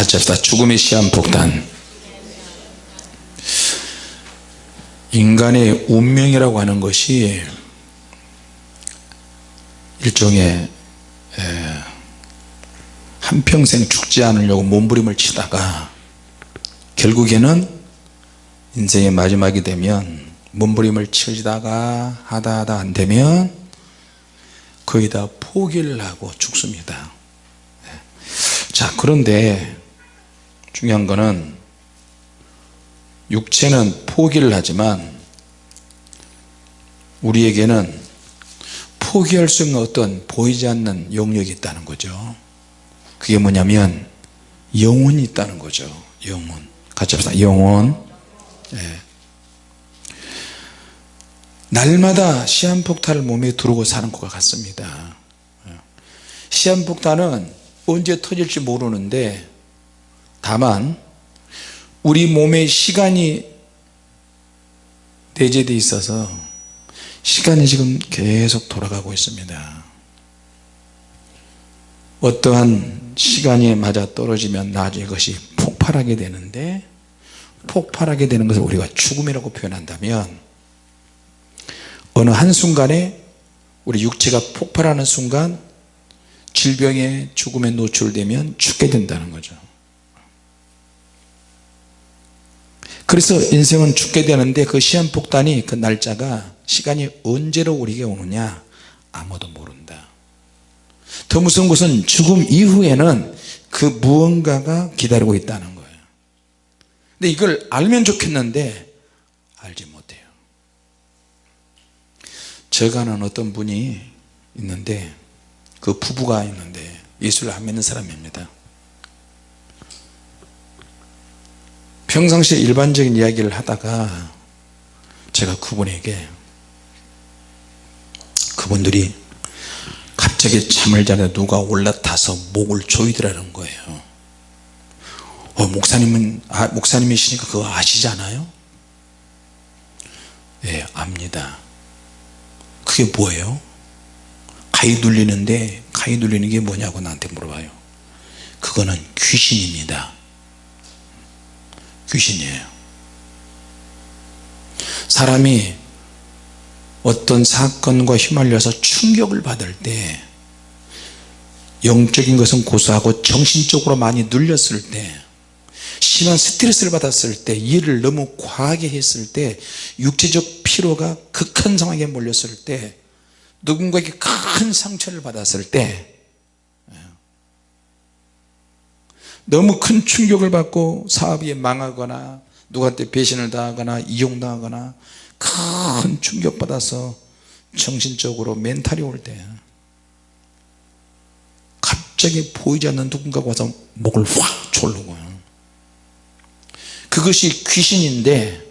같이 합시다. 죽음의 시한폭탄. 인간의 운명이라고 하는 것이 일종의 한평생 죽지 않으려고 몸부림을 치다가 결국에는 인생의 마지막이 되면 몸부림을 치다가 하다 하다 안 되면 거의 다 포기를 하고 죽습니다. 자 그런데 중요한 거는 육체는 포기를 하지만 우리에게는 포기할 수 없는 어떤 보이지 않는 영역이 있다는 거죠. 그게 뭐냐면 영혼이 있다는 거죠. 영혼. 같이 합시다. 영혼. 예. 날마다 시한폭탄을 몸에 두르고 사는 것 같습니다. 시한폭탄은 언제 터질지 모르는데 다만 우리 몸에 시간이 내재되어 있어서 시간이 지금 계속 돌아가고 있습니다. 어떠한 시간이 맞아 떨어지면 나중에 그것이 폭발하게 되는데 폭발하게 되는 것을 우리가 죽음이라고 표현한다면 어느 한순간에 우리 육체가 폭발하는 순간 질병에 죽음에 노출되면 죽게 된다는 거죠 그래서 인생은 죽게 되는데 그 시한폭탄이 그 날짜가 시간이 언제로 우리에게 오느냐 아무도 모른다. 더 무서운 것은 죽음 이후에는 그 무언가가 기다리고 있다는 거예요. 근데 이걸 알면 좋겠는데 알지 못해요. 제가 아는 어떤 분이 있는데 그 부부가 있는데 예수를 안 믿는 사람입니다 평상시에 일반적인 이야기를 하다가 제가 그분에게 그분들이 갑자기 잠을 자다 누가 올라타서 목을 조이더라는 거예요. 어, 목사님은 아, 목사님이시니까 그거 아시잖아요? 예 압니다. 그게 뭐예요? 가위 눌리는데 가위 눌리는 게 뭐냐고 나한테 물어봐요. 그거는 귀신입니다 귀신이에요. 사람이 어떤 사건과 휘말려서 충격을 받을 때 영적인 것은 고소하고 정신적으로 많이 눌렸을 때 심한 스트레스를 받았을 때 일을 너무 과하게 했을 때 육체적 피로가 극한 상황에 몰렸을 때 누군가에게 큰 상처를 받았을 때 너무 큰 충격을 받고 사업이 망하거나 누구한테 배신을 당하거나 이용당하거나 큰 충격받아서 정신적으로 멘탈이 올 때 갑자기 보이지 않는 누군가가 와서 목을 확 졸르고요 그것이 귀신인데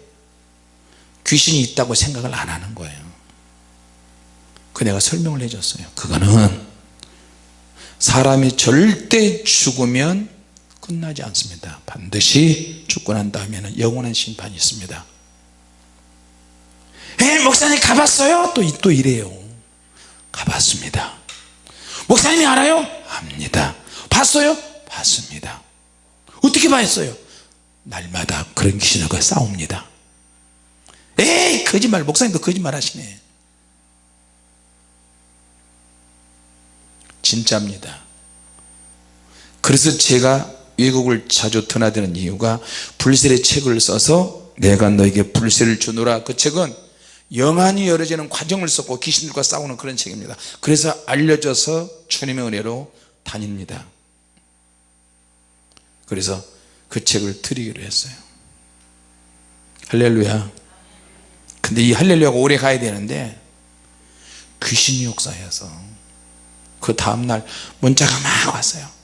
귀신이 있다고 생각을 안 하는 거예요. 그 내가 설명을 해줬어요. 그거는 사람이 절대 죽으면 끝나지 않습니다. 반드시 죽고 난 다음에는 영원한 심판이 있습니다. 에 목사님 가봤어요? 또, 또 이래요. 가봤습니다. 목사님이 알아요? 압니다. 봤어요? 봤습니다. 어떻게 봤어요? 날마다 그런 귀신과 싸웁니다. 에이 거짓말 목사님도 거짓말 하시네. 진짜입니다. 그래서 제가 외국을 자주 드나드는 이유가 불세의 책을 써서 내가 너에게 불세를 주노라. 그 책은 영안이 열어지는 과정을 썼고 귀신들과 싸우는 그런 책입니다. 그래서 알려져서 주님의 은혜로 다닙니다. 그래서 그 책을 드리기로 했어요. 할렐루야. 근데 이 할렐루야가 오래 가야 되는데 귀신이 역사해서 그 다음날 문자가 막 왔어요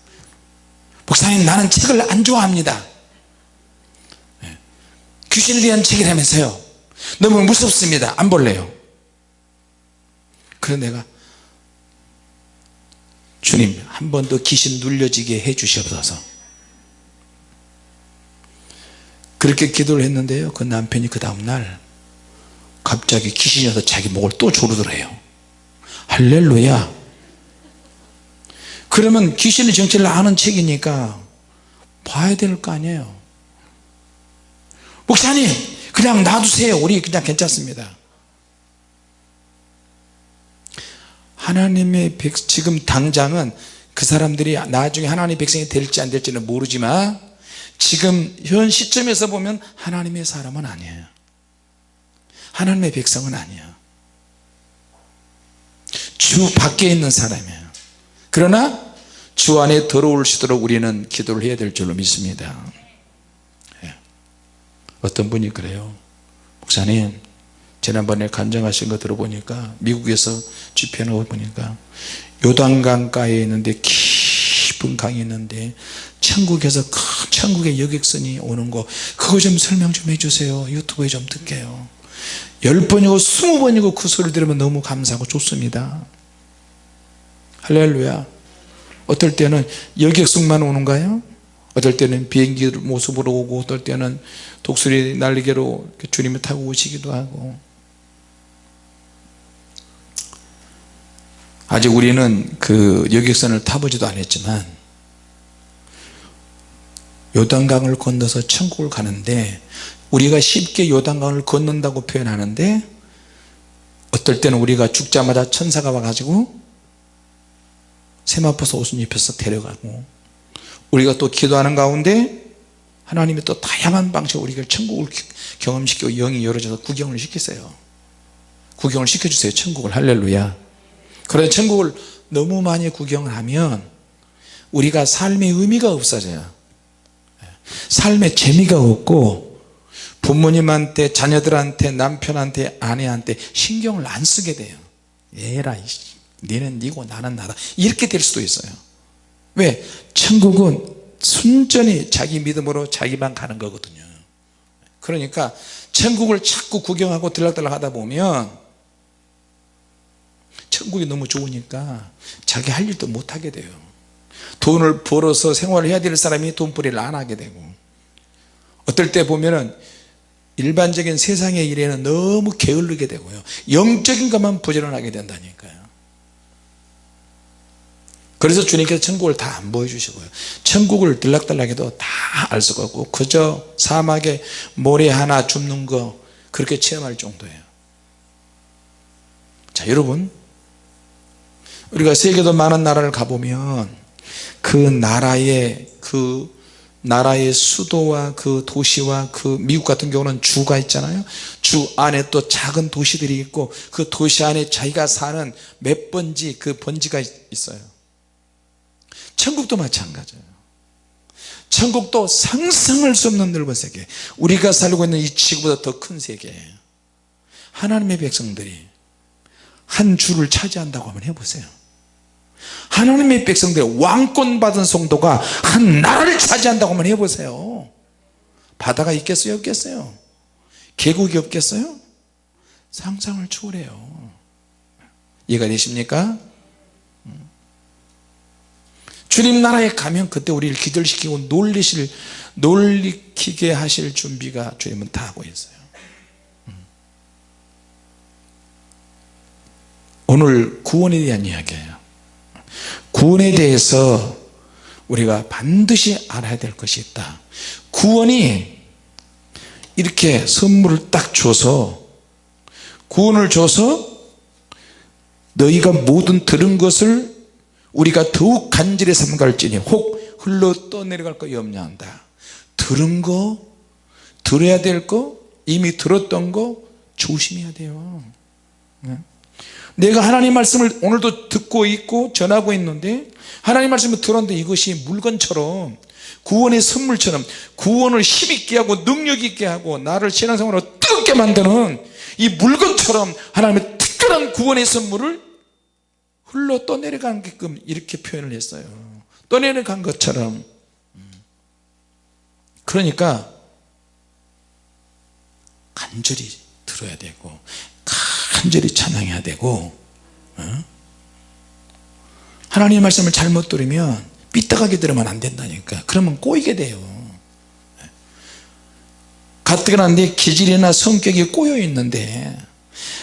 목사님 나는 책을 안 좋아합니다. 네. 귀신에 대한 책이라면서요. 너무 무섭습니다. 안 볼래요. 그래서 내가 주님 한 번 더 귀신 눌려지게 해 주시옵소서. 그렇게 기도를 했는데요. 그 남편이 그 다음날 갑자기 귀신이 와서 자기 목을 또 조르더래요. 할렐루야 그러면 귀신의 정체를 아는 책이니까 봐야 될 거 아니에요. 목사님 그냥 놔두세요. 우리 그냥 괜찮습니다. 하나님의 백 지금 당장은 그 사람들이 나중에 하나님의 백성이 될지 안 될지는 모르지만 지금 현 시점에서 보면 하나님의 사람은 아니에요. 하나님의 백성은 아니에요. 주 밖에 있는 사람이에요. 그러나 주 안에 들어올 수 있도록 우리는 기도를 해야 될 줄로 믿습니다. 예. 어떤 분이 그래요? 목사님 지난번에 간증하신 거 들어보니까 미국에서 집회하고 보니까 요단강가에 있는데 깊은 강이 있는데 천국에서 큰 천국의 여객선이 오는 거 그거 좀 설명 좀 해주세요. 유튜브에 좀 듣게요. 열 번이고 스무 번이고 그 소리를 들으면 너무 감사하고 좋습니다. 할렐루야 어떨 때는 여객선만 오는가요? 어떨 때는 비행기 모습으로 오고 어떨 때는 독수리 날개로 주님을 타고 오시기도 하고 아직 우리는 그 여객선을 타보지도 않았지만 요단강을 건너서 천국을 가는데 우리가 쉽게 요단강을 건넌다고 표현하는데 어떨 때는 우리가 죽자마자 천사가 와가지고 세마포서 옷을 입혀서 데려가고 우리가 또 기도하는 가운데 하나님이 또 다양한 방식으로 우리가 천국을 경험시키고 영이 열어져서 구경을 시키세요. 구경을 시켜주세요 천국을. 할렐루야. 그래서 천국을 너무 많이 구경을 하면 우리가 삶의 의미가 없어져요. 삶의 재미가 없고 부모님한테 자녀들한테 남편한테 아내한테 신경을 안 쓰게 돼요. 얘라 니는 니고 나는 나다. 이렇게 될 수도 있어요. 왜? 천국은 순전히 자기 믿음으로 자기만 가는 거거든요. 그러니까 천국을 자꾸 구경하고 들락달락 하다 보면 천국이 너무 좋으니까 자기 할 일도 못하게 돼요. 돈을 벌어서 생활을 해야 될 사람이 돈벌이를 안 하게 되고. 어떨 때 보면은 일반적인 세상의 일에는 너무 게을르게 되고요. 영적인 것만 부지런하게 된다니까요 그래서 주님께서 천국을 다 안 보여주시고요. 천국을 들락달락해도 다 알 수가 없고 그저 사막에 모래 하나 줍는 거 그렇게 체험할 정도예요. 자 여러분. 우리가 세계도 많은 나라를 가보면 그 나라의 그 나라의 수도와 그 도시와 그 미국 같은 경우는 주가 있잖아요. 주 안에 또 작은 도시들이 있고 그 도시 안에 자기가 사는 몇 번지 그 번지가 있어요 천국도 마찬가지예요. 천국도 상상할 수 없는 넓은 세계. 우리가 살고 있는 이 지구보다 더 큰 세계예요 하나님의 백성들이 한 주를 차지한다고 한번 해보세요. 하나님의 백성들 왕권 받은 성도가 한 나라를 차지한다고 한번 해보세요. 바다가 있겠어요? 없겠어요? 계곡이 없겠어요? 상상을 초월해요. 이해가 되십니까 주님 나라에 가면 그때 우리를 기절시키고 놀리실 놀리키게 하실 준비가 주님은 다 하고 있어요. 오늘 구원에 대한 이야기예요. 구원에 대해서 우리가 반드시 알아야 될 것이 있다. 구원이 이렇게 선물을 딱 줘서 구원을 줘서 너희가 모든 들은 것을 우리가 더욱 간절히 삼갈지니 혹 흘러 떠내려갈 거 염려한다 들은 거 들어야 될 거 이미 들었던 거 조심해야 돼요 네? 내가 하나님 말씀을 오늘도 듣고 있고 전하고 있는데 하나님 말씀을 들었는데 이것이 물건처럼 구원의 선물처럼 구원을 힘있게 하고 능력 있게 하고 나를 신앙생활로 뜨겁게 만드는 이 물건처럼 하나님의 특별한 구원의 선물을 흘러 떠내려가게끔 이렇게 표현을 했어요. 떠내려간 것처럼. 그러니까 간절히 들어야 되고 간절히 찬양해야 되고 어? 하나님의 말씀을 잘못 들으면 삐딱하게 들으면 안 된다니까. 그러면 꼬이게 돼요. 가뜩이나 내 기질이나 성격이 꼬여 있는데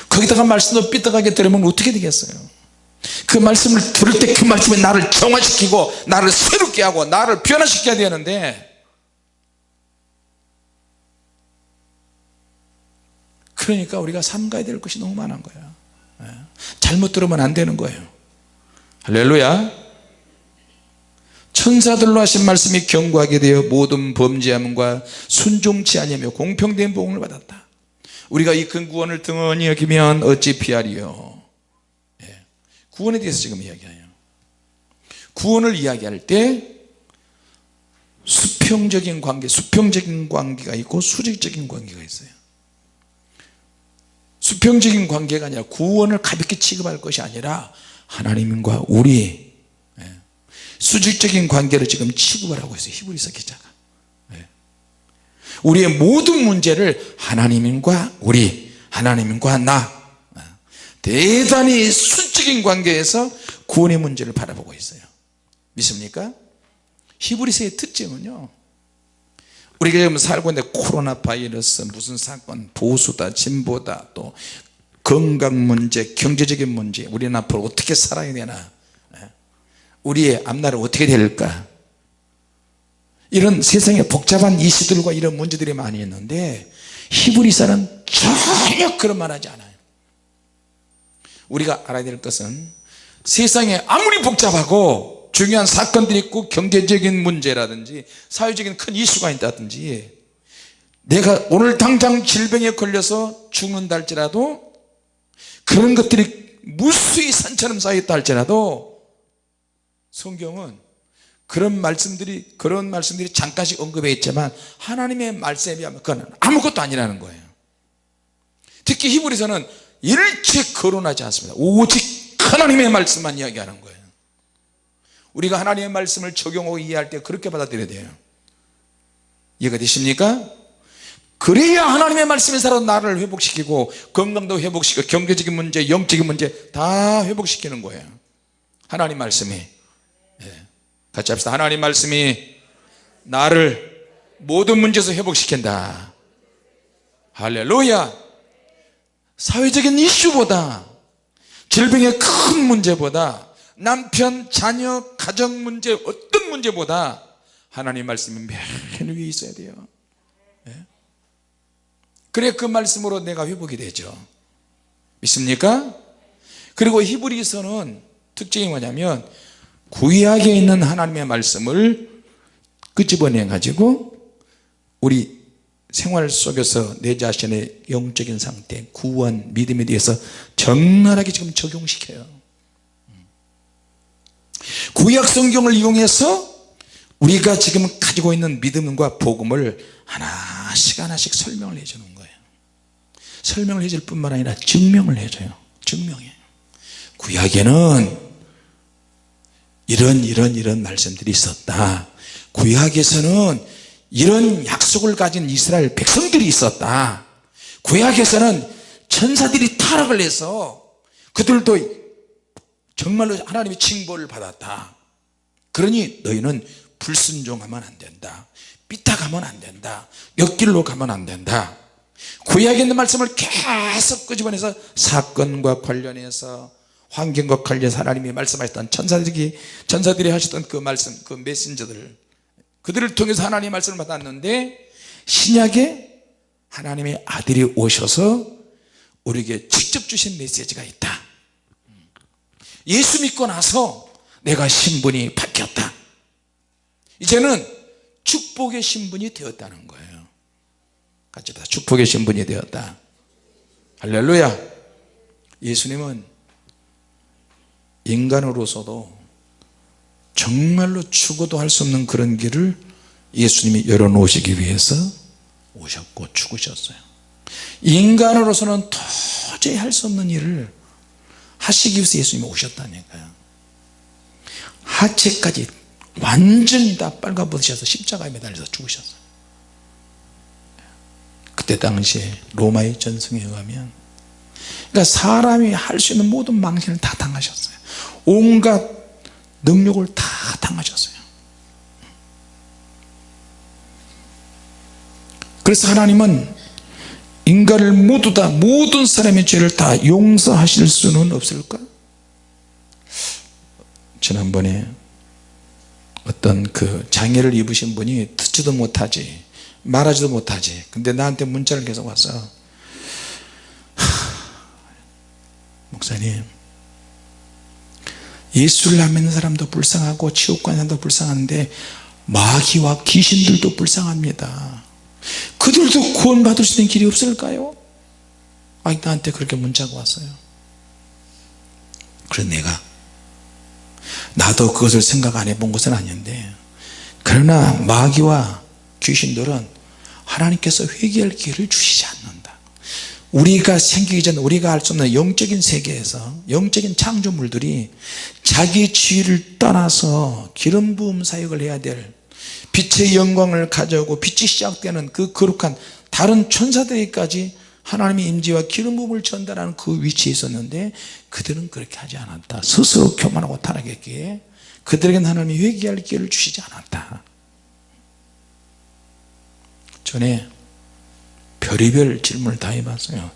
거기다가 말씀도 삐딱하게 들으면 어떻게 되겠어요 그 말씀을 들을 때 그 말씀이 나를 정화시키고 나를 새롭게 하고 나를 변화시켜야 되는데 그러니까 우리가 삼가야 될 것이 너무 많은 거야 예. 잘못 들으면 안 되는 거예요. 할렐루야. 천사들로 하신 말씀이 경고하게 되어 모든 범죄함과 순종치 아니하며 공평된 보응을 받았다. 우리가 이 근구원을 등원히 여기면 어찌 피하리요? 구원에 대해서 지금 이야기해요 구원을 이야기할 때 수평적인 관계 수평적인 관계가 있고 수직적인 관계가 있어요 수평적인 관계가 아니라 구원을 가볍게 취급할 것이 아니라 하나님과 우리 예. 수직적인 관계를 지금 취급을 하고 있어요 히브리서 기자가 예. 우리의 모든 문제를 하나님과 우리 하나님과 나 예. 대단히 수 적인 관계에서 구원의 문제를 바라보고 있어요. 믿습니까? 히브리서의 특징은요. 우리가 지금 살고 있는데 코로나 바이러스 무슨 사건 보수다 진보다 또 건강 문제 경제적인 문제 우리는 앞으로 어떻게 살아야 되나? 예? 우리의 앞날은 어떻게 될까? 이런 세상에 복잡한 이슈들과 이런 문제들이 많이 있는데 히브리서는 전혀 그런 말 하지 않아요 우리가 알아야 될 것은 세상에 아무리 복잡하고 중요한 사건들이 있고 경제적인 문제라든지 사회적인 큰 이슈가 있다든지 내가 오늘 당장 질병에 걸려서 죽는다 할지라도 그런 것들이 무수히 산처럼 쌓였다 할지라도 성경은 그런 말씀들이 그런 말씀들이 잠깐씩 언급해 있지만 하나님의 말씀에 비하면 그건 아무것도 아니라는 거예요. 특히 히브리서는 일체 거론하지 않습니다. 오직 하나님의 말씀만 이야기하는 거예요. 우리가 하나님의 말씀을 적용하고 이해할 때 그렇게 받아들여야 돼요. 이해가 되십니까? 그래야 하나님의 말씀이 살아 나를 회복시키고 건강도 회복시키고 경제적인 문제 영적인 문제 다 회복시키는 거예요. 하나님 말씀이. 예. 같이 합시다. 하나님 말씀이 나를 모든 문제에서 회복시킨다. 할렐루야 사회적인 이슈보다 질병의 큰 문제보다 남편, 자녀, 가정 문제 어떤 문제보다 하나님 말씀이 맨 위에 있어야 돼요 예? 그래 그 말씀으로 내가 회복이 되죠 믿습니까? 그리고 히브리서는 특징이 뭐냐면 구약에 있는 하나님의 말씀을 끄집어내 가지고 우리 생활 속에서 내 자신의 영적인 상태 구원 믿음에 대해서 적나라하게 지금 적용시켜요. 구약 성경을 이용해서 우리가 지금 가지고 있는 믿음과 복음을 하나씩 하나씩 설명을 해주는 거예요. 설명을 해줄 뿐만 아니라 증명을 해줘요. 증명해. 구약에는 이런 이런 이런 말씀들이 있었다. 구약에서는 이런 약속을 가진 이스라엘 백성들이 있었다. 구약에서는 천사들이 타락을 해서 그들도 정말로 하나님의 징벌을 받았다. 그러니 너희는 불순종하면 안 된다. 삐딱하면 안 된다. 옆길로 가면 안 된다. 구약에 있는 말씀을 계속 끄집어내서 사건과 관련해서 환경과 관련해서 하나님이 말씀하셨던 천사들이 천사들이 하셨던 그 말씀 그 메신저들 그들을 통해서 하나님의 말씀을 받았는데 신약에 하나님의 아들이 오셔서 우리에게 직접 주신 메시지가 있다. 예수 믿고 나서 내가 신분이 바뀌었다. 이제는 축복의 신분이 되었다는 거예요. 같이 다 축복의 신분이 되었다. 할렐루야. 예수님은 인간으로서도 정말로 죽어도 할 수 없는 그런 길을 예수님이 열어놓으시기 위해서 오셨고 죽으셨어요. 인간으로서는 도저히 할 수 없는 일을 하시기 위해서 예수님이 오셨다니까요. 하체까지 완전히 다 빨가벗으셔서 십자가에 매달려서 죽으셨어요. 그때 당시에 로마의 전승에 의하면 그러니까 사람이 할 수 있는 모든 망신을 다 당하셨어요. 온갖 능력을 다 당하셨어요. 그래서 하나님은 인간을 모두 다 모든 사람의 죄를 다 용서하실 수는 없을까? 지난번에 어떤 그 장애를 입으신 분이 듣지도 못하지 말하지도 못하지 근데 나한테 문자를 계속 와서 목사님 예수를 안 믿는 사람도 불쌍하고 가는 사람도 불쌍한데 마귀와 귀신들도 불쌍합니다. 그들도 구원 받을 수 있는 길이 없을까요? 아 나한테 그렇게 문자가 왔어요. 그래서 내가 나도 그것을 생각 안 해본 것은 아닌데 그러나 마귀와 귀신들은 하나님께서 회개할 기회를 주시지 않는다 우리가 생기기 전 우리가 알 수 없는 영적인 세계에서 영적인 창조물들이 자기 지위를 떠나서 기름 부음 사역을 해야 될 빛의 영광을 가져오고 빛이 시작되는 그 거룩한 다른 천사들에게까지 하나님의 임재와 기름 부음을 전달하는 그 위치에 있었는데 그들은 그렇게 하지 않았다. 스스로 교만하고 타락했기에 그들에게는 하나님이 회개할 기회를 주시지 않았다. 전에 별의별 질문을 다 해봤어요.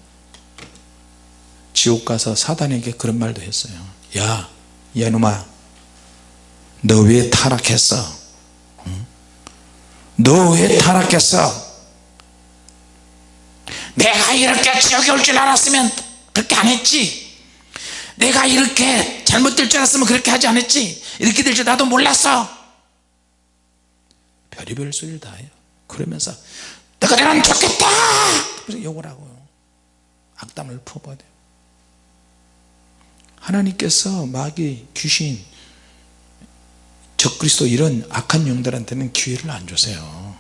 지옥 가서 사단에게 그런 말도 했어요. 야 이놈아 너 왜 타락했어? 너왜 타락했어? 내가 이렇게 지옥에 올 줄 알았으면 그렇게 안 했지. 내가 이렇게 잘못될 줄 알았으면 그렇게 하지 않았지. 이렇게 될 줄 나도 몰랐어. 별의별 소리를 다 해요. 그러면서 너희들은 좋겠다! 그래서 욕을 하고요. 악담을 퍼버려요. 하나님께서 마귀 귀신 적그리스도 이런 악한 영들한테는 기회를 안 주세요.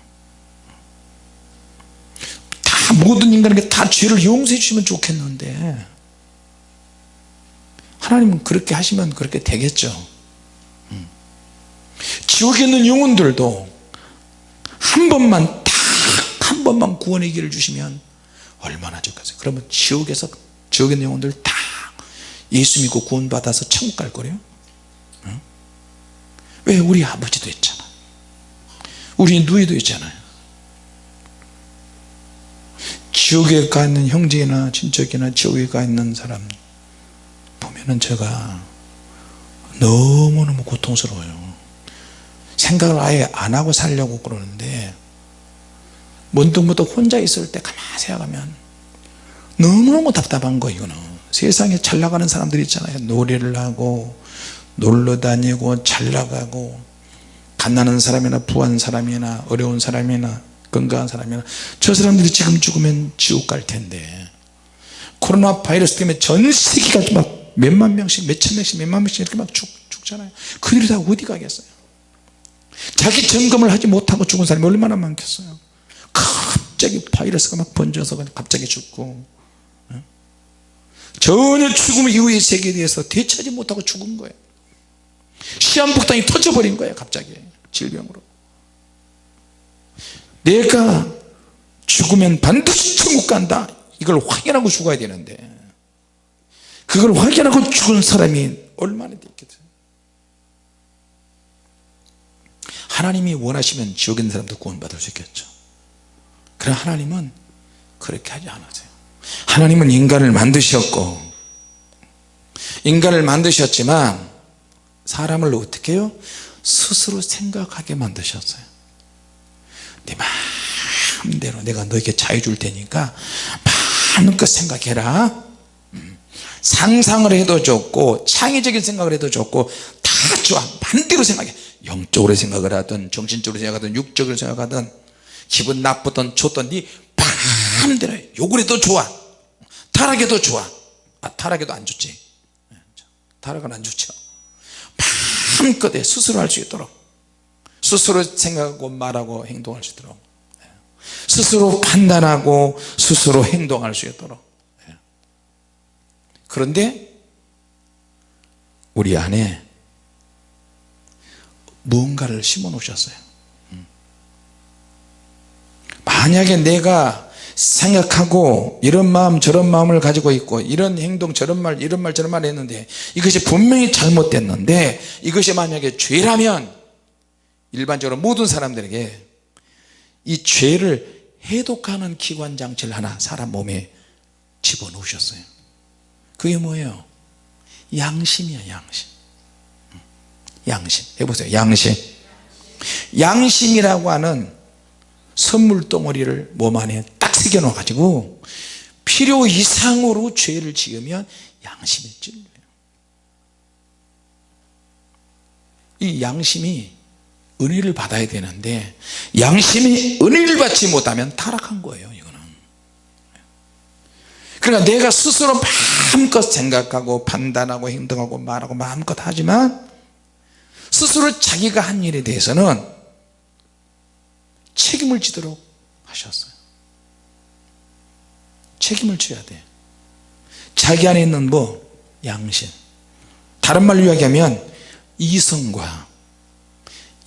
다 모든 인간에게 다 죄를 용서해 주시면 좋겠는데 하나님은 그렇게 하시면 그렇게 되겠죠. 음. 지옥에 있는 영혼들도 한 번만 번만 구원의 길을 주시면 얼마나 좋겠어요. 그러면 지옥에서 지옥에 영혼들 다 예수 믿고 구원 받아서 천국 갈 거래요. 응? 왜? 우리 아버지도 있잖아. 우리 누이도 있잖아요. 지옥에 가 있는 형제나 친척이나 지옥에 가 있는 사람 보면은 제가 너무너무 고통스러워요. 생각을 아예 안 하고 살려고 그러는데 문득문득 혼자 있을 때 가만히 생각하면 너무너무 답답한 거 이거는. 세상에 잘 나가는 사람들 있잖아요. 노래를 하고 놀러 다니고 잘 나가고 갓나는 사람이나 부한 사람이나 어려운 사람이나 건강한 사람이나 저 사람들이 지금 죽으면 지옥 갈 텐데. 코로나 바이러스 때문에 전 세계가 막 몇만 명씩 몇천 명씩 몇만 명씩 이렇게 막 죽, 죽잖아요. 그들이 다 어디 가겠어요? 자기 점검을 하지 못하고 죽은 사람이 얼마나 많겠어요 갑자기 바이러스가 막 번져서 갑자기 죽고 전혀 죽음 이후의 세계에 대해서 대처하지 못하고 죽은 거예요. 시한폭탄이 터져버린 거예요 갑자기. 질병으로. 내가 죽으면 반드시 천국 간다. 이걸 확인하고 죽어야 되는데 그걸 확인하고 죽은 사람이 얼마나 되겠어요? 하나님이 원하시면 지옥에 사람도 구원받을 수 있겠죠 그러나 하나님은 그렇게 하지 않으세요. 하나님은 인간을 만드셨고 인간을 만드셨지만 사람을 어떻게 해요? 스스로 생각하게 만드셨어요. 내 마음대로 내가 너에게 자유 줄 테니까 마음껏 생각해라. 음. 상상을 해도 좋고 창의적인 생각을 해도 좋고 다 좋아. 반대로 생각해. 영적으로 생각을 하든 정신적으로 생각하든 육적으로 생각하든 기분 나쁘든 좋든 네 마음대로 해. 욕을 해도 좋아. 타락해도 좋아. 아 타락해도 안 좋지. 타락은 안 좋죠. 마음껏 해. 스스로 할 수 있도록. 스스로 생각하고 말하고 행동할 수 있도록. 스스로 판단하고 스스로 행동할 수 있도록. 그런데 우리 안에 무언가를 심어 놓으셨어요 만약에 내가 생각하고 이런 마음 저런 마음을 가지고 있고 이런 행동 저런 말 이런 말 저런 말 했는데 이것이 분명히 잘못됐는데 이것이 만약에 죄라면 일반적으로 모든 사람들에게 이 죄를 해독하는 기관 장치를 하나 사람 몸에 집어넣으셨어요. 그게 뭐예요? 양심이야 양심. 양심. 해보세요. 양심. 양심이라고 하는 선물 덩어리를 몸 안에 딱 새겨 놓아 가지고 필요 이상으로 죄를 지으면 양심이 찔려요. 이 양심이 은혜를 받아야 되는데 양심이 은혜를 받지 못하면 타락한 거예요 이거는. 그러니까 내가 스스로 마음껏 생각하고 판단하고 행동하고 말하고 마음껏 하지만 스스로 자기가 한 일에 대해서는 책임을 지도록 하셨어요. 책임을 져야 돼. 자기 안에 있는 뭐 양심. 다른 말로 이야기하면 이성과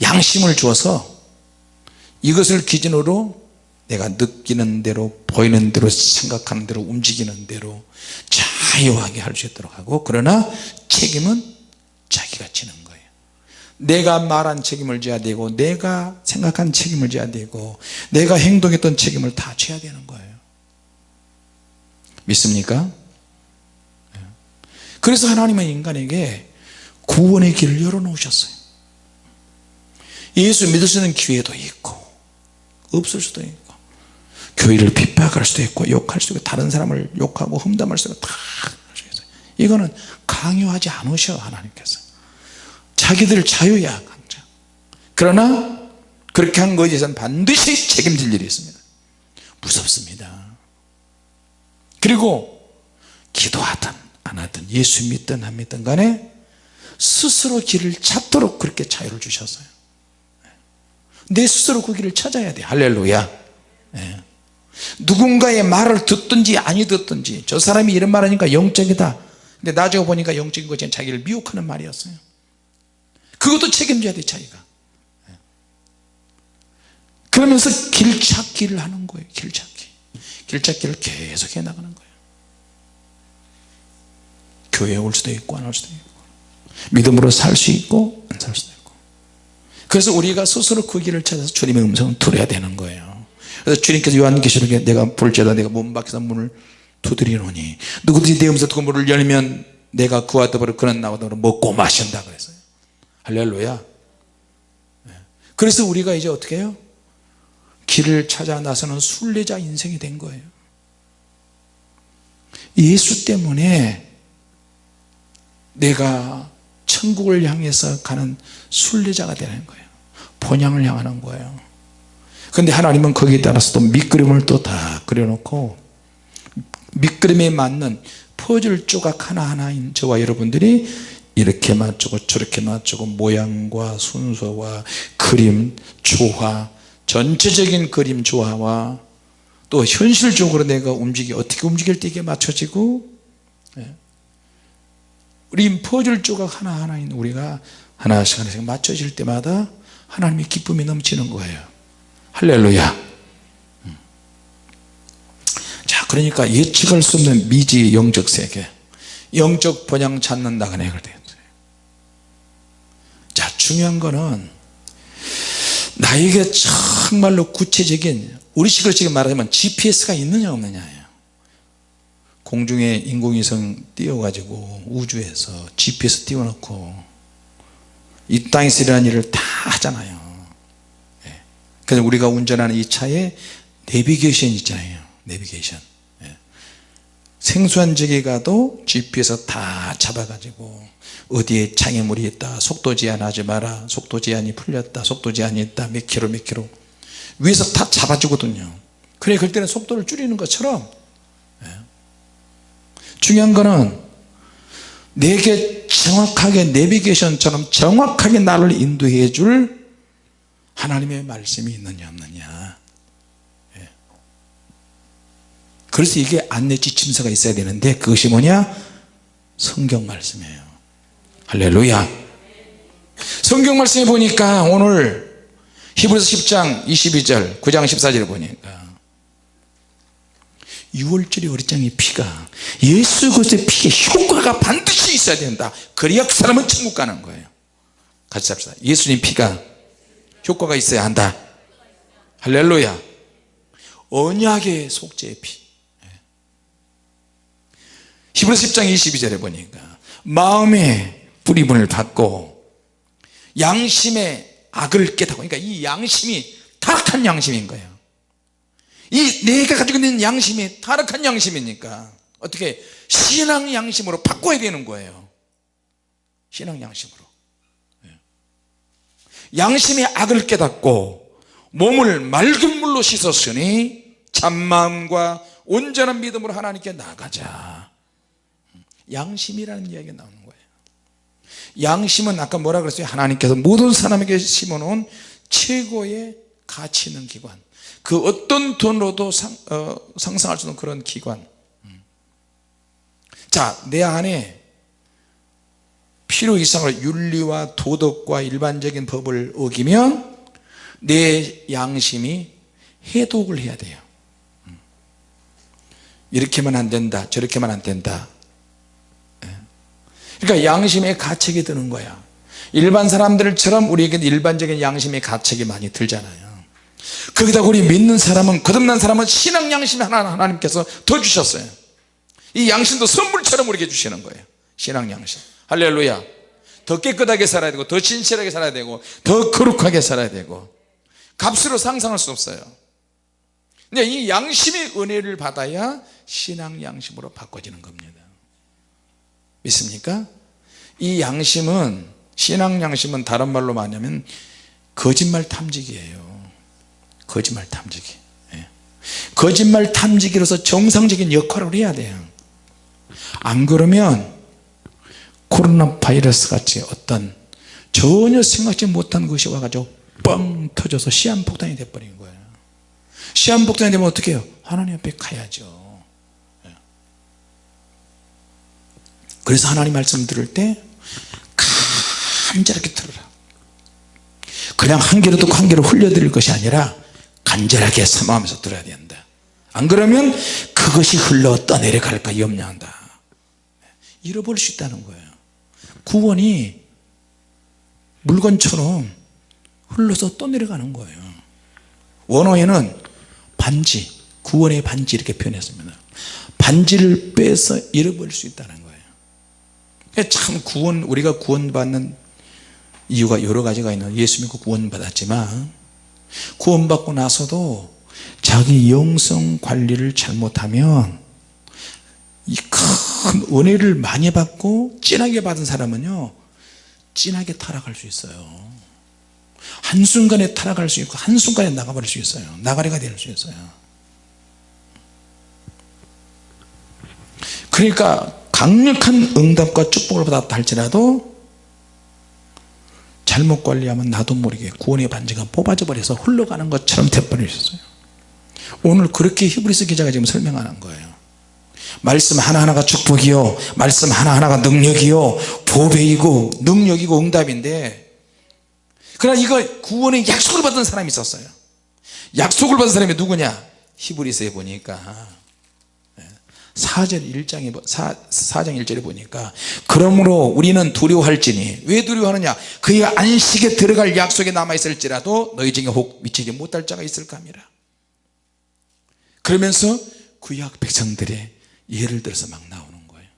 양심을 주어서 이것을 기준으로 내가 느끼는 대로 보이는 대로 생각하는 대로 움직이는 대로 자유하게 할 수 있도록 하고 그러나 책임은 자기가 지는 거예요 내가 말한 책임을 져야 되고 내가 생각한 책임을 져야 되고 내가 행동했던 책임을 다 져야 되는 거예요. 믿습니까? 그래서 하나님은 인간에게 구원의 길을 열어놓으셨어요. 예수 믿을 수 있는 기회도 있고 없을 수도 있고 교회를 핍박할 수도 있고 욕할 수도 있고 다른 사람을 욕하고 험담할 수도 있고 다 이거는 강요하지 않으셔 하나님께서 자기들 자유야 강자 그러나 그렇게 한 것에 대해서는 반드시 책임질 일이 있습니다. 무섭습니다. 그리고 기도하든 안 하든 예수 믿든 안 믿든 간에 스스로 길을 찾도록 그렇게 자유를 주셨어요. 내 스스로 그 길을 찾아야 돼 할렐루야. 예. 누군가의 말을 듣든지 아니 듣든지 저 사람이 이런 말 하니까 영적이다. 근데 나중에 보니까 영적인 것이 자기를 미혹하는 말이었어요 그것도 책임져야 돼 자기가. 예. 그러면서 길 찾기를 하는 거예요 길 찾기. 길 찾기를 계속 해 나가는 거예요. 교회에 올 수도 있고 안 올 수도 있고. 믿음으로 살 수 있고 안 살 수도 있고. 그래서 우리가 스스로 그 길을 찾아서 주님의 음성을 들어야 되는 거예요. 그래서 주님께서 요한계시록에 내가 볼지라 내가 문 밖에서 문을 두드리노니 누구든지 내 음성 듣고 문을 열면 내가 그와 더불어 그는 나와 더불어 먹고 마신다 그랬어요 할렐루야. 네. 그래서 우리가 이제 어떻게 해요? 길을 찾아 나서는 순례자 인생이 된 거예요. 예수 때문에 내가 천국을 향해서 가는 순례자가 되는 거예요. 본향을 향하는 거예요. 근데 하나님은 거기에 따라서 또 밑그림을 또 다 그려놓고 밑그림에 맞는 퍼즐 조각 하나하나인 저와 여러분들이 이렇게 맞추고 저렇게 맞추고 모양과 순서와 그림 조화 전체적인 그림 조화와 또 현실적으로 내가 움직이 어떻게 움직일 때 이게 맞춰지고 예. 우리 퍼즐 조각 하나하나인 우리가 하나씩 하나씩 맞춰질 때마다 하나님의 기쁨이 넘치는 거예요 할렐루야 음. 자 그러니까 예측할 수 없는 미지 영적 세계 영적 내가 되었어요 자 중요한 거는 나에게 정말로 구체적인 우리식으로 지금 말하자면 GPS가 있느냐 없느냐예요 공중에 인공위성 띄워가지고 우주에서 GPS 띄워놓고 이 땅에서 일어난 일을 다 하잖아요 예. 그래서 우리가 운전하는 이 차에 내비게이션 있잖아요 내비게이션 예. 생소한 지역에 가도 GPS 다 잡아가지고 어디에 장애물이 있다 속도 제한하지 마라 속도 제한이 풀렸다 속도 제한이 있다 몇 킬로 몇 킬로. 위에서 다 잡아주거든요. 그래 그럴 때는 속도를 줄이는 것처럼. 예. 중요한 거는 내게 정확하게 내비게이션처럼 정확하게 나를 인도해 줄 하나님의 말씀이 있느냐 없느냐 예. 그래서 이게 안내 지 침서가 있어야 되는데 그것이 뭐냐? 성경 말씀이에요. 할렐루야. 성경 말씀에 보니까 오늘 히브리서 10장 22절 9장 14절 보니까 6월절의 어리장의 피가 예수 그리스도의 피에 효과가 반드시 있어야 된다. 그래야 그 사람은 천국 가는 거예요. 같이 잡시다. 예수님 피가 효과가 있어야 한다. 할렐루야. 언약의 속죄의 피 히브리서 10장 22절에 보니까 마음에 뿌리분을 받고 양심의 악을 깨닫고 그러니까 이 양심이 타락한 양심인 거예요. 이 내가 가지고 있는 양심이 타락한 양심이니까 어떻게 신앙 양심으로 바꿔야 되는 거예요. 신앙 양심으로. 예. 양심의 악을 깨닫고 몸을 맑은 물로 씻었으니 참마음과 온전한 믿음으로 하나님께 나가자 양심이라는 이야기가 나오는 거예요. 양심은 아까 뭐라 그랬어요? 하나님께서 모든 사람에게 심어놓은 최고의 가치 있는 기관. 그 어떤 돈으로도 상, 어, 상상할 수 없는 그런 기관. 자내 안에 필요 이상을 윤리와 도덕과 일반적인 법을 어기면 내 양심이 해독을 해야 돼요. 이렇게만 안 된다 저렇게만 안 된다. 예. 그러니까 양심의 가책이 드는 거야. 일반 사람들처럼 우리에게는 일반적인 양심의 가책이 많이 들잖아요. 거기다 우리 믿는 사람은 거듭난 사람은 신앙 양심 하나 하나님께서 더 주셨어요. 이 양심도 선물처럼 우리에게 주시는 거예요. 신앙 양심. 할렐루야. 더 깨끗하게 살아야 되고 더 진실하게 살아야 되고 더 거룩하게 살아야 되고 값으로 상상할 수 없어요. 근데 이 양심의 은혜를 받아야 신앙 양심으로 바꿔지는 겁니다 믿습니까? 이 양심은 신앙 양심은 다른 말로 말하면 거짓말 탐지기예요. 거짓말 탐지기. 예. 거짓말 탐지기로서 정상적인 역할을 해야 돼요. 안 그러면 코로나 바이러스 같이 어떤 전혀 생각지 못한 것이 와가지고 뻥 터져서 시한폭탄이 돼버린 거예요. 시한폭탄이 되면 어떻게 해요? 하나님 앞에 가야죠 예. 그래서 하나님 말씀 들을 때 간절하게 들으라. 그냥 한 귀로 듣고 한 귀로 흘려드릴 것이 아니라 간절하게 사모하면서 들어야 된다. 안 그러면 그것이 흘러 떠내려갈까 염려한다. 잃어버릴 수 있다는 거예요. 구원이 물건처럼 흘러서 떠내려가는 거예요. 원어에는 반지 구원의 반지 이렇게 표현했습니다. 반지를 빼서 잃어버릴 수 있다는 참 구원 우리가 구원받는 이유가 여러 가지가 있는 예수 믿고 구원받았지만 구원받고 나서도 자기 영성 관리를 잘못하면 이 큰 은혜를 많이 받고 진하게 받은 사람은요 진하게 타락할 수 있어요. 한순간에 타락할 수 있고 한순간에 나가버릴 수 있어요. 나가리가 될 수 있어요. 그러니까 강력한 응답과 축복을 받았다 할지라도 잘못 관리하면 나도 모르게 구원의 반지가 뽑아져 버려서 흘러가는 것처럼 돼버리셨어요. 오늘 그렇게 히브리스 기자가 지금 설명하는 거예요. 말씀 하나하나가 축복이요. 말씀 하나하나가 능력이요. 보배이고 능력이고 응답인데 그러나 이거 구원의 약속을 받은 사람이 있었어요. 약속을 받은 사람이 누구냐? 히브리스에 보니까 4절 1장에 4, 4장 1절에 보니까 그러므로 우리는 두려워할지니 왜 두려워하느냐? 그의 안식에 들어갈 약속에 남아있을지라도 너희 중에 혹 미치지 못할 자가 있을까 합니다. 그러면서 구약 백성들의 예를 들어서 막 나오는 거예요.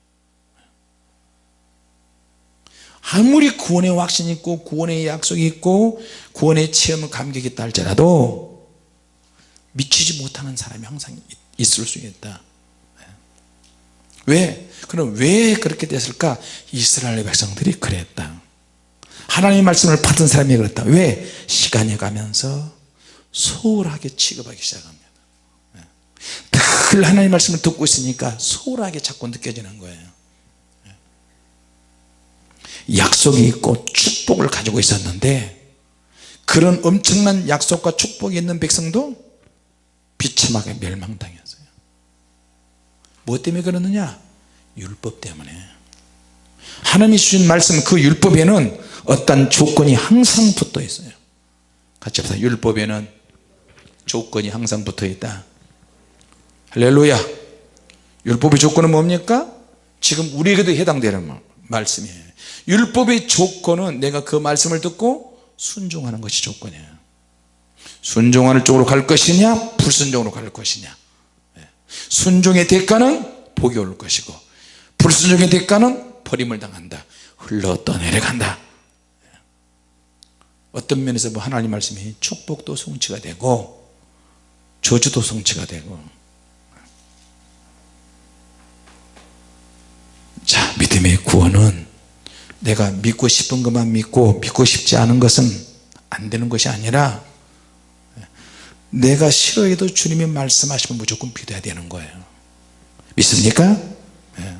아무리 구원의 확신이 있고 구원의 약속이 있고 구원의 체험 감격이 있다 할지라도 미치지 못하는 사람이 항상 있을 수 있다 왜? 그럼 왜 그렇게 됐을까? 이스라엘 백성들이 그랬다. 하나님의 말씀을 받은 사람이 그랬다. 왜? 시간이 가면서 소홀하게 취급하기 시작합니다. 늘 하나님의 말씀을 듣고 있으니까 소홀하게 자꾸 느껴지는 거예요. 약속이 있고 축복을 가지고 있었는데 그런 엄청난 약속과 축복이 있는 백성도 비참하게 멸망당했어요 뭐 때문에 그러느냐? 율법 때문에. 하나님이 주신 말씀 그 율법에는 어떤 조건이 항상 붙어 있어요. 같이 합시다. 율법에는 조건이 항상 붙어 있다. 할렐루야. 율법의 조건은 뭡니까? 지금 우리에게도 해당되는 말씀이에요. 율법의 조건은 내가 그 말씀을 듣고 순종하는 것이 조건이에요. 순종하는 쪽으로 갈 것이냐? 불순종으로 갈 것이냐 순종의 대가는 복이 올 것이고 불순종의 대가는 버림을 당한다. 흘러 떠내려간다. 어떤 면에서 뭐 하나님 말씀이 축복도 성취가 되고 저주도 성취가 되고. 믿음의 구원은 내가 믿고 싶은 것만 믿고 믿고 싶지 않은 것은 안 되는 것이 아니라 내가 싫어해도 주님이 말씀하시면 무조건 믿어야 되는 거예요 믿습니까? 네.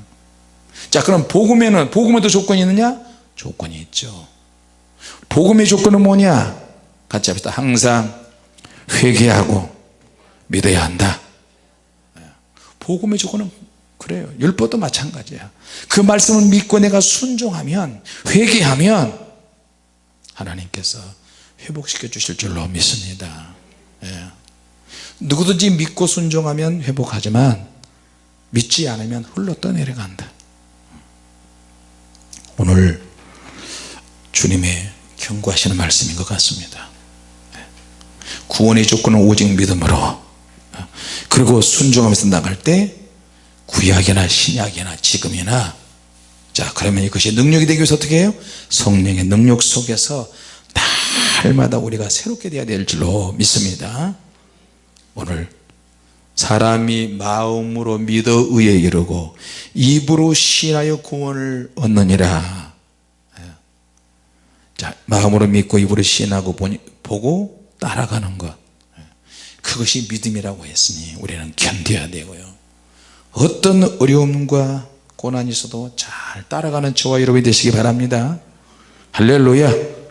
자 그럼 복음에는 복음에도 조건이 있느냐? 조건이 있죠 복음의 조건은 뭐냐? 같이 합시다 항상 회개하고 믿어야 한다 네. 복음의 조건은 그래요 율법도 마찬가지야 그 말씀을 믿고 내가 순종하면 회개하면 하나님께서 회복시켜 주실 줄로 믿습니다 예. 누구든지 믿고 순종하면 회복하지만 믿지 않으면 훌러 떠내려간다 오늘 주님의 경고하시는 말씀인 것 같습니다 예. 구원의 조건은 오직 믿음으로 그리고 순종하면서 나갈 때 구약이나 신약이나 지금이나 자 그러면 이것이 능력이 되기 위해서 어떻게 해요 성령의 능력 속에서 날마다 우리가 새롭게 되어야 될 줄로 믿습니다. 오늘 사람이 마음으로 믿어 의에 이르고 입으로 신하여 구원을 얻느니라. 자 마음으로 믿고 입으로 신하고 보니, 보고 따라가는 것. 그것이 믿음이라고 했으니 우리는 견뎌야 되고요. 어떤 어려움과 고난이 있어도 잘 따라가는 저와 여러분이 되시기 바랍니다. 할렐루야. 네,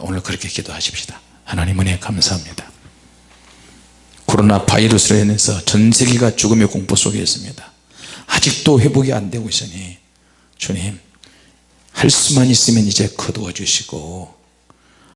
오늘 그렇게 기도하십시다. 하나님 은혜 감사합니다. 코로나 바이러스로 인해서 전 세계가 죽음의 공포 속에 있습니다. 아직도 회복이 안 되고 있으니 주님 할 수만 있으면 이제 거두어 주시고